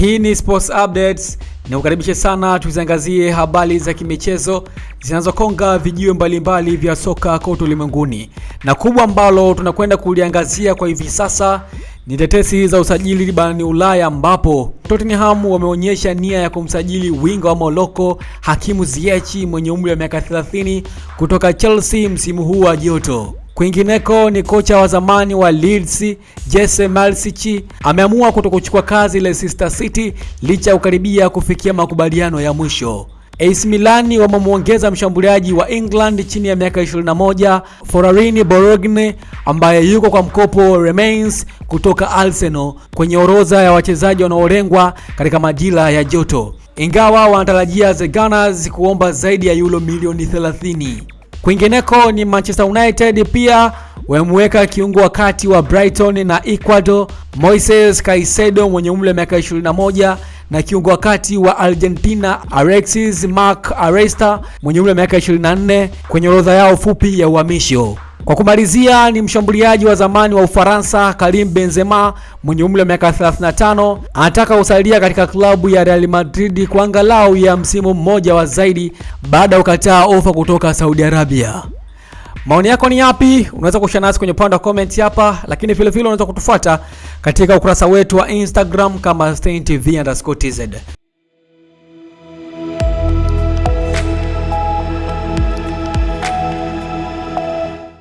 Hii ni Sports Updates. Nikukaribishe sana tuziangazie habari za kimichezo zinazokonga vijiwe mbalimbali vya soka kote ulimwenguni, na kubwa ambalo tunakwenda kuliangazia kwa hivi sasa ni tetesi za usajili barani Ulaya, ambapo Tottenham wameonyesha nia ya kumsajili winga wa Morocco Hakimu Ziyech mwenye umri wa miaka 30 kutoka Chelsea msimu huu wa joto. Kwingineko ni kocha wa zamani wa Leeds Jesse Malsichi ameamua kutokuchukua kazi Leicester City licha ya kukaribia kufikia makubaliano ya mwisho. AC Milan wamemwongeza mshambuliaji wa England chini ya miaka 21 forarini borogne ambaye yuko kwa mkopo Remains kutoka Arsenal kwenye orodha ya wachezaji wanaolengwa katika majira ya joto, ingawa wanatarajia the Gunners kuomba zaidi ya yulo milioni 30. Kwingineko ni Manchester United pia wamemweka kiungo wa kati wa Brighton na Ecuador Moises Caicedo mwenye umri wa miaka 21 na kiungo wa kati wa Argentina Alexis Mac Aresta mwenye umri wa miaka 24 kwenye orodha yao fupi ya uhamisho. Kwa kumalizia ni mshambuliaji wa zamani wa Ufaransa Karim Benzema mwenye umri wa miaka 35 anataka kusalia katika klabu ya Real Madrid kwa angalau ya msimu mmoja wa zaidi baada ya kukataa ofa kutoka Saudi Arabia. Maoni yako ni yapi? Unaweza kushare nasi kwenye upande wa comment hapa, lakini vile vile unaweza kutufuata katika ukurasa wetu wa Instagram kama steintv_tz.